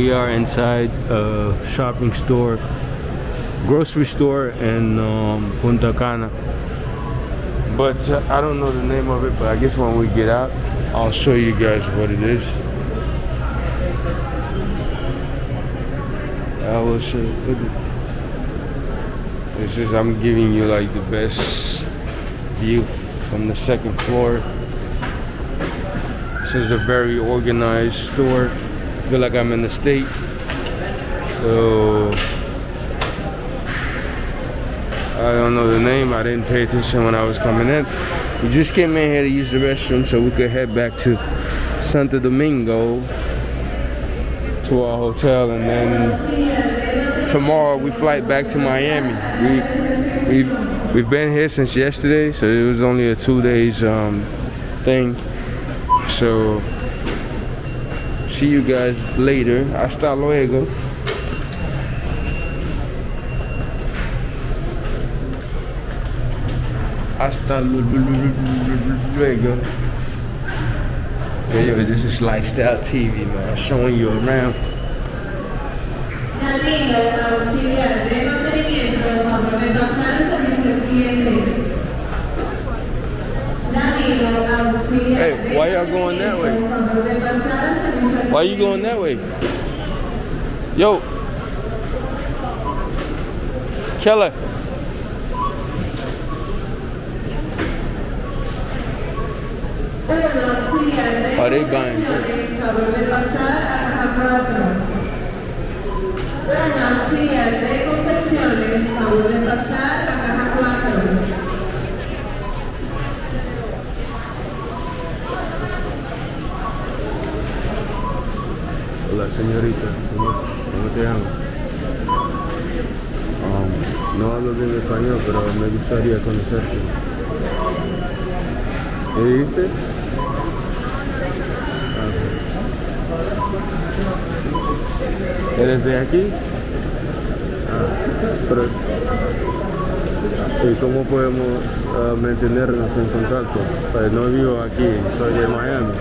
we are inside a shopping store, grocery store in um, Punta Cana. But uh, I don't know the name of it, but I guess when we get out, I'll show you guys what it is. I will show you. This is, I'm giving you like the best view from the second floor. This is a very organized store. Feel like I'm in the state. So I don't know the name. I didn't pay attention when I was coming in. We just came in here to use the restroom so we could head back to Santo Domingo to our hotel and then tomorrow we flight back to Miami. We we we've been here since yesterday, so it was only a two days um, thing. So see you guys later. Hasta luego. Hasta luego. Yeah, yo, this is Lifestyle TV, man. Showing you around. Hey, why y'all going that way? Why are you going that way? Yo. Keller. Are they buying drinks? favor de pasar a caja 4. Don auxiliar de confecciones, favor de pasar a caja 4. Señorita. ¿Cómo, te llamas? Um, no hablo bien español, pero me gustaría conocerte. ¿Qué dijiste? Ah. ¿Eres de aquí? Ah, ¿Y cómo podemos ah, mantenernos en contacto? Pues no vivo aquí, soy de Miami.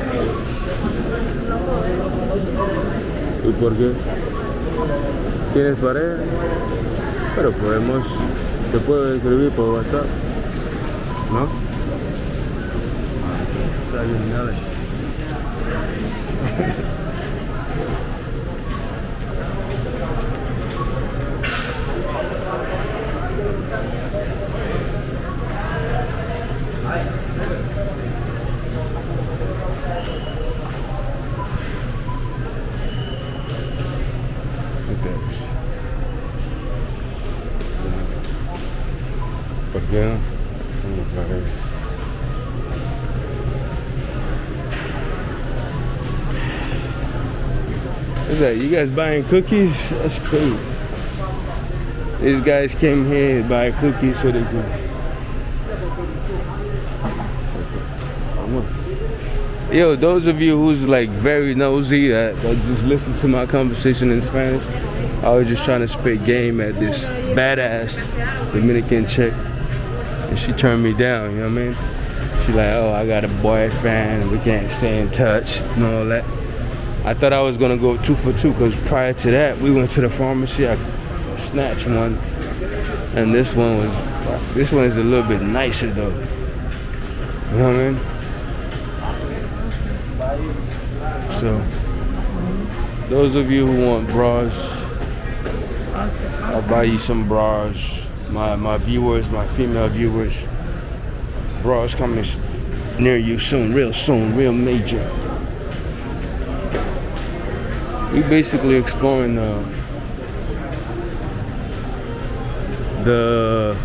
¿Y por qué? ¿Tienes pareja? Pero podemos, te puedo escribir por WhatsApp, ¿no? A. What's that? You guys buying cookies? That's cool. These guys came here to buy cookies so they can. Yo, those of you who's like very nosy that, that just listen to my conversation in Spanish, I was just trying to spit game at this badass Dominican chick, and she turned me down. You know what I mean? She like, oh, I got a boyfriend, and we can't stay in touch, and all that. I thought I was gonna go two for two because prior to that, we went to the pharmacy. I snatched one, and this one was, this one is a little bit nicer though. You know what I mean? So, those of you who want bras, I'll buy you some bras. My my viewers, my female viewers, bras coming near you soon, real soon, real major. We basically exploring the the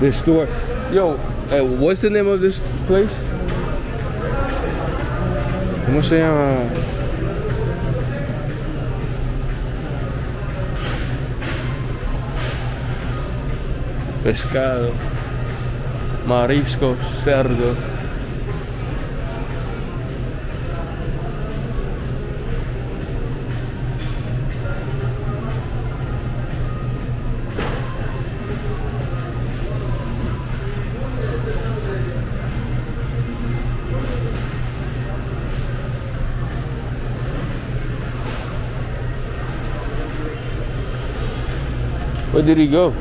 this store. Yo, uh, what's the name of this place? ¿Cómo se llama? pescado, marisco, cerdo. Where did he go?